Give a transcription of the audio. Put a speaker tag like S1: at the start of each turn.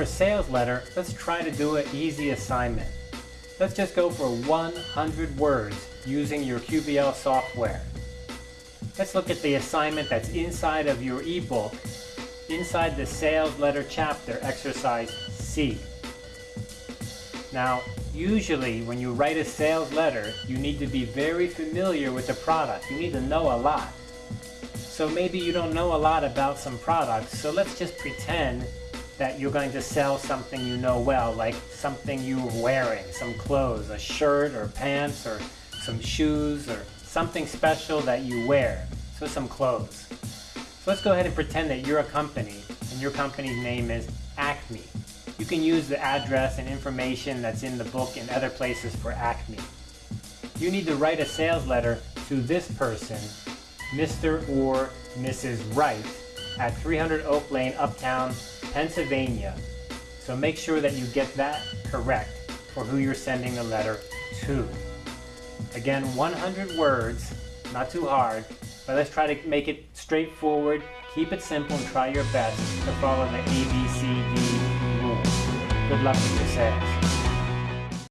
S1: for a sales letter, let's try to do an easy assignment. Let's just go for 100 words using your QBL software. Let's look at the assignment that's inside of your ebook, inside the sales letter chapter, exercise C. Now, usually when you write a sales letter, you need to be very familiar with the product. You need to know a lot. So maybe you don't know a lot about some products, so let's just pretend that you're going to sell something you know well, like something you're wearing, some clothes, a shirt or pants or some shoes or something special that you wear. So some clothes. So let's go ahead and pretend that you're a company and your company's name is Acme. You can use the address and information that's in the book and other places for Acme. You need to write a sales letter to this person, Mr. or Mrs. Wright, at 300 Oak Lane, Uptown, Pennsylvania. So make sure that you get that correct for who you're sending the letter to. Again, 100 words, not too hard, but let's try to make it straightforward, keep it simple, and try your best to follow the ABCD rules. Good luck with your sales.